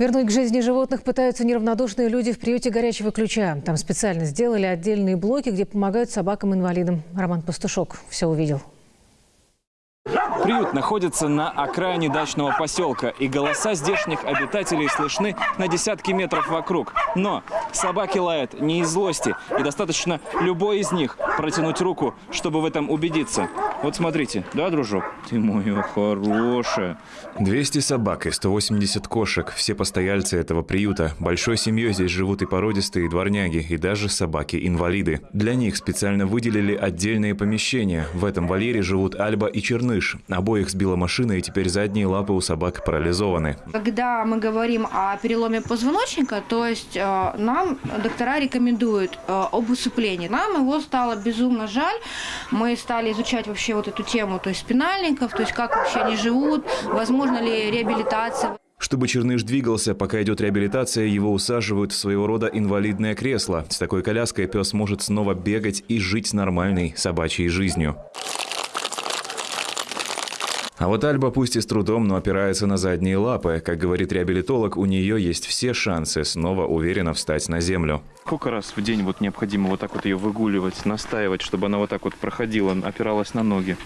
Вернуть к жизни животных пытаются неравнодушные люди в приюте горячего ключа. Там специально сделали отдельные блоки, где помогают собакам-инвалидам. Роман Пастушок все увидел. Приют находится на окраине дачного поселка, и голоса здешних обитателей слышны на десятки метров вокруг. Но собаки лают не из злости, и достаточно любой из них протянуть руку, чтобы в этом убедиться. Вот смотрите, да, дружок? Ты моя хорошая. 200 собак и 180 кошек. Все постояльцы этого приюта. Большой семьей здесь живут и породистые, и дворняги, и даже собаки-инвалиды. Для них специально выделили отдельные помещения. В этом вольере живут Альба и Черныш. Обоих сбила машина, и теперь задние лапы у собак парализованы. Когда мы говорим о переломе позвоночника, то есть э, нам доктора рекомендуют э, об усыплении. Нам его стало безумно жаль. Мы стали изучать вообще вот эту тему, то есть спинальников, то есть как вообще они живут, возможно ли реабилитация. Чтобы Черныш двигался, пока идет реабилитация, его усаживают в своего рода инвалидное кресло. С такой коляской пес может снова бегать и жить нормальной собачьей жизнью. А вот Альба пусть и с трудом, но опирается на задние лапы. Как говорит реабилитолог, у нее есть все шансы снова уверенно встать на землю. Сколько раз в день вот необходимо вот так вот ее выгуливать, настаивать, чтобы она вот так вот проходила, опиралась на ноги?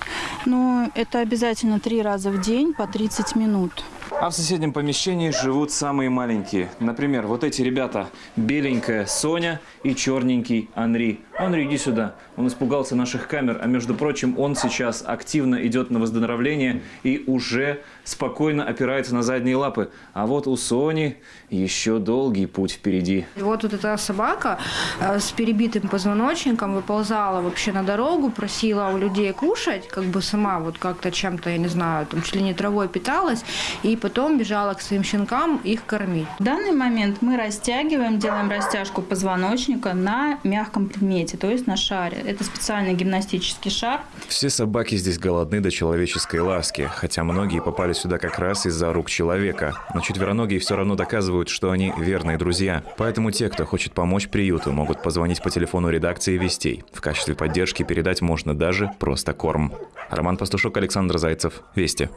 Ну, это обязательно три раза в день по 30 минут. А в соседнем помещении живут самые маленькие. Например, вот эти ребята. Беленькая Соня и черненький Анри. Анри, иди сюда. Он испугался наших камер, а между прочим, он сейчас активно идет на выздоровление и уже спокойно опирается на задние лапы. А вот у Сони еще долгий путь впереди. Вот вот эта собака э, с перебитым позвоночником выползала вообще на дорогу, просила у людей кушать, как бы сама вот как-то чем-то, я не знаю, там чуть ли не травой питалась, и потом бежала к своим щенкам их кормить. В данный момент мы растягиваем, делаем растяжку позвоночника на мягком предмете, то есть на шаре. Это специальный гимнастический шар. Все собаки здесь голодны до человеческой ласки, хотя многие попали сюда как раз из-за рук человека. Но четвероногие все равно доказывают, что они верные друзья. Поэтому те, кто хочет помочь приюту, могут позвонить по телефону редакции «Вестей». В качестве поддержки передать можно даже просто корм. Роман Пастушок, Александр Зайцев. Вести.